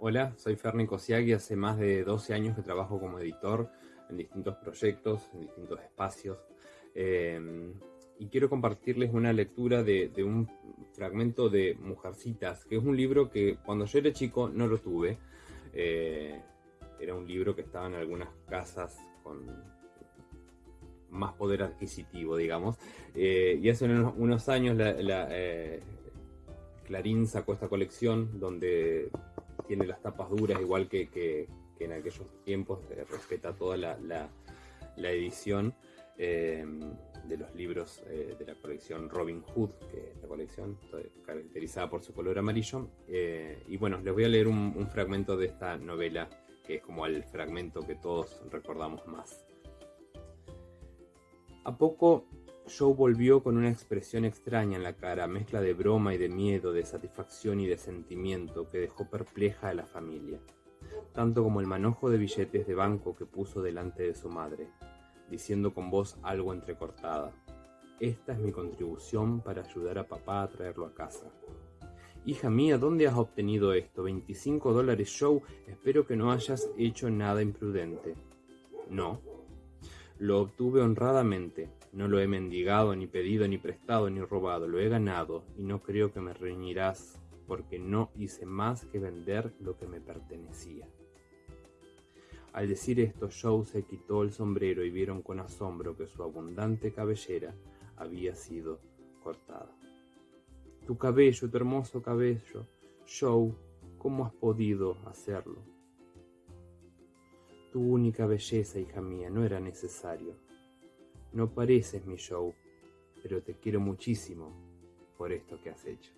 Hola, soy Ferni Kosiak y hace más de 12 años que trabajo como editor en distintos proyectos, en distintos espacios. Eh, y quiero compartirles una lectura de, un fragmento de Mujercitas, que es un libro que cuando yo era chico no lo tuve. Eh, era un libro que estaba en algunas casas con más poder adquisitivo, digamos. Eh, y hace unos, años la, Clarín sacó esta colección donde tiene las tapas duras, igual que, en aquellos tiempos, eh, respeta toda la, edición eh, de los libros eh, de la colección Robin Hood, que es la colección caracterizada por su color amarillo. y bueno, les voy a leer un fragmento de esta novela, que es como el fragmento que todos recordamos más. A poco Joe volvió con una expresión extraña en la cara, mezcla de broma y de miedo, de satisfacción y de sentimiento que dejó perpleja a la familia, tanto como el manojo de billetes de banco que puso delante de su madre, diciendo con voz algo entrecortada, Esta es mi contribución para ayudar a papá a traerlo a casa. Hija mía, ¿dónde has obtenido esto? ¿25 dólares, Joe? Espero que no hayas hecho nada imprudente. No. Lo obtuve honradamente, no lo he mendigado, ni pedido, ni prestado, ni robado, lo he ganado, y no creo que me reñirás, porque no hice más que vender lo que me pertenecía. Al decir esto, Joe se quitó el sombrero y vieron con asombro que su abundante cabellera había sido cortada. Tu cabello, tu hermoso cabello, Joe, ¿cómo has podido hacerlo? Tu única belleza, hija mía, no era necesario. No pareces mi show, pero te quiero muchísimo por esto que has hecho.